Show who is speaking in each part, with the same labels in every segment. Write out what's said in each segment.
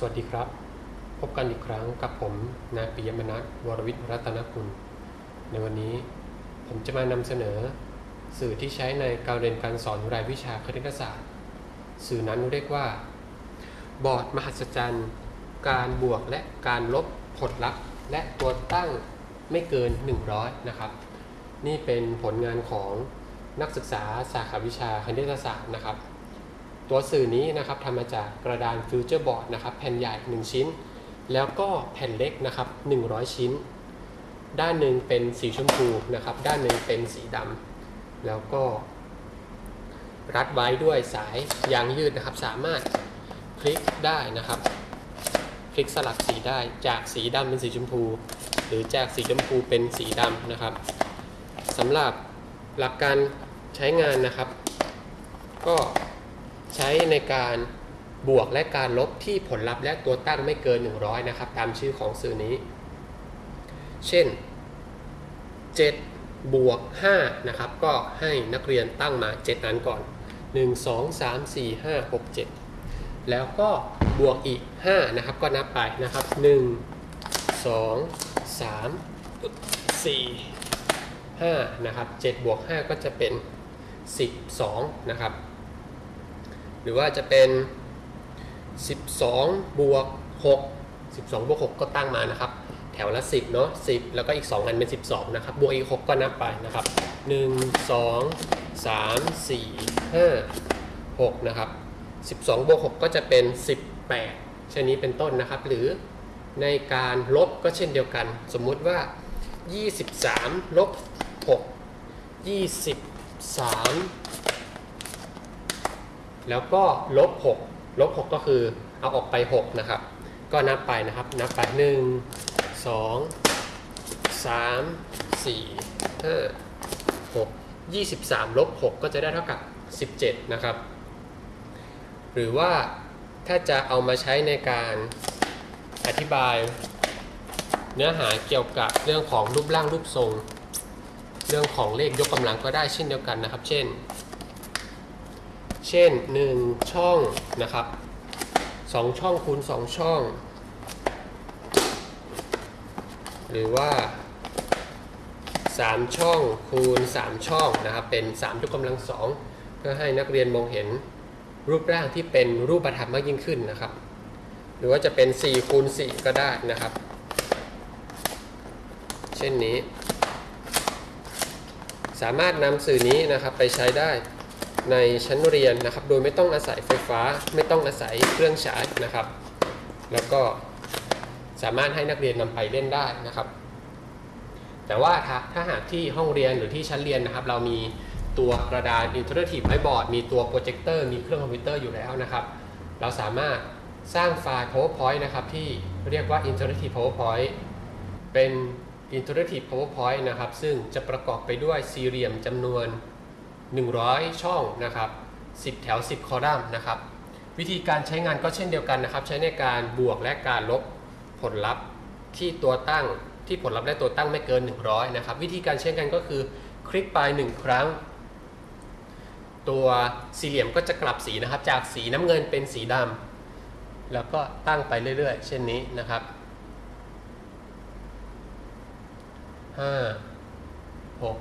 Speaker 1: สวัสดีครับ พบกันอีกครั้งกับผมนายปิยมนัทวรวิทย์รัตนกุลในวันนี้ผมจะมานำเสนอ สื่อที่ใช้ในการเรียนการสอนรายวิชาคณิตศาสตร์ สื่อนั้นเรียกว่า บอร์ดมหัศจรรย์ การบวกและการลบผลลัพธ์ และตัวตั้งไม่เกิน 100 นะครับ นี่เป็นผลงานของนักศึกษาสาขาวิชาคณิตศาสตร์นะครับ ตัวสื่อนี้นะครับทำมาจากกระดานฟิวเจอร์บอร์ดนะครับแผ่นใหญ่ 1 ชิ้น แล้วก็แผ่นเล็กนะครับ100 ชิ้น ด้านหนึ่งเป็นสีชมพูนะครับ ด้านหนึ่งเป็นสีดำแล้วก็ รัดไว้ด้วยสายยางยืดนะครับ สามารถพลิกได้นะครับพลิกสลับสีได้จากสีดำเป็นสีชมพู หรือจากสีชมพูเป็นสีดำนะครับสำหรับหลักการใช้งานนะครับ ก็ ใช้ในการบวกและการลบที่ผลลัพธ์และตัวตั้งไม่เกิน 100 นะครับ ตามชื่อของสื่อนี้ เช่น 7 บวก 5 นะครับ ก็ให้นักเรียนตั้งมา 7 อันก่อน 1 2 3 4 5 6 7 แล้วก็บวกอีก 5 นะครับ ก็นับไปนะครับ 1 2 3 4 5 นะครับ 7 บวก 5 ก็จะเป็น 12 นะครับ รือว่าจะเป็น 12 บวก 6 12 บวก 6 ก็ตั้งมานะครับ แถวละ 10 เนาะ10 แล้วก็อีก 2 อันเป็น 12 นะครับ บวกอีก 6 ก็นับไปนะครับ 1 2 3 4 5 6 นะครับ 12 บวก 6 ก็จะเป็น 18 เช่นนี้เป็นต้นนะครับ หรือในการลบก็เช่นเดียวกัน สมมุติว่า 23 ลบ 6 23 แล้วก็ลบ6ลบ6ก็คือเอาออกไป6นะครับ ก็นับไปนะครับ นับไป 1 2 3 4 5 6 23ลบ6ก็จะได้เท่ากับ 17 นะครับ หรือว่าถ้าจะเอามาใช้ในการอธิบายเนื้อหาเกี่ยวกับเรื่องของรูปร่างรูปทรง เรื่องของเลขยกกำลังก็ได้เช่นเดียวกันนะครับ เช่น เช่น 1 ช่องนะครับ 2 ช่องคูณ 2 ช่อง หรือว่า 3 ช่องคูณ 3 ช่องนะครับ เป็น 3 ยกกำลัง2เพื่อให้นักเรียนมองเห็นรูปร่างที่เป็นรูปธรรมมากยิ่งขึ้นนะครับ หรือว่าจะเป็น 4 คูณ 4 ก็ได้นะครับ เช่นนี้ สามารถนำสื่อนี้นะครับไปใช้ได้ ในชั้นเรียนนะครับ โดยไม่ต้องอาศัยไฟฟ้า ไม่ต้องอาศัยเครื่องฉายนะครับ แล้วก็สามารถให้นักเรียนนำไปเล่นได้นะครับ แต่ว่าถ้าถ้าหากที่ห้องเรียนหรือที่ชั้นเรียนนะครับ เรามีตัวกระดาน Interactive Whiteboard มีตัวโปรเจคเตอร์มีเครื่องคอมพิวเตอร์อยู่แล้วนะครับ เราสามารถสร้างไฟล์ PowerPoint นะครับ ที่เรียกว่า Interactive PowerPoint เป็น Interactive PowerPoint นะครับ ซึ่งจะประกอบไปด้วยสี่เหลี่ยมจำนวน 100 ช่องนะครับ10 แถว 10 คอลัมน์นะครับ วิธีการใช้งานก็เช่นเดียวกันนะครับ ใช้ในการบวกและการลบผลลัพธ์ที่ตัวตั้งที่ผลลัพธ์และตัวตั้งไม่เกิน 100 นะครับ วิธีการใช้งานก็คือคลิกไป 1 ครั้ง ตัวสี่เหลี่ยมก็จะกลับสีนะครับ จากสีน้ำเงินเป็นสีดำแล้วก็ตั้งไปเรื่อย ๆ เช่นนี้นะครับห้าหก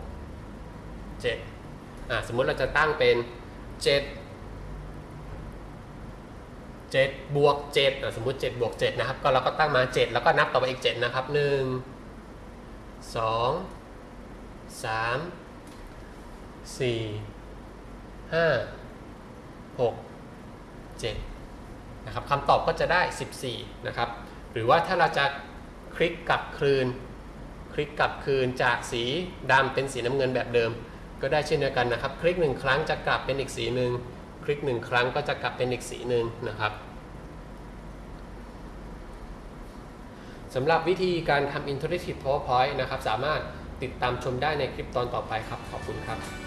Speaker 1: เจ็ด สมมุติเราจะตั้งเป็นเจ็ดบวกเจ็ดอะสมมุติเจ็ดบวกเจ็ดนะครับ ก็เราก็ตั้งมาเจ็ดแล้วก็นับต่อไปอีกเจ็ดนะครับหนึ่งสองสามสี่ห้าหกเจ็ดนะครับคำตอบก็จะได้ 14 นะครับ หรือว่าถ้าเราจะคลิกกลับคืน คลิกกลับคืนจากสีดำเป็นสีน้ำเงินแบบเดิม ก็ได้เช่นเดียวกันนะครับ คลิกหนึ่งครั้งจะกลับเป็นอีกสีหนึ่งคลิกหนึ่งครั้งก็จะกลับเป็นอีกสีหนึ่งนะครับสำหรับวิธีการทำ Interactive PowerPoint นะครับ สามารถติดตามชมได้ในคลิปตอนต่อไปครับ ขอบคุณครับ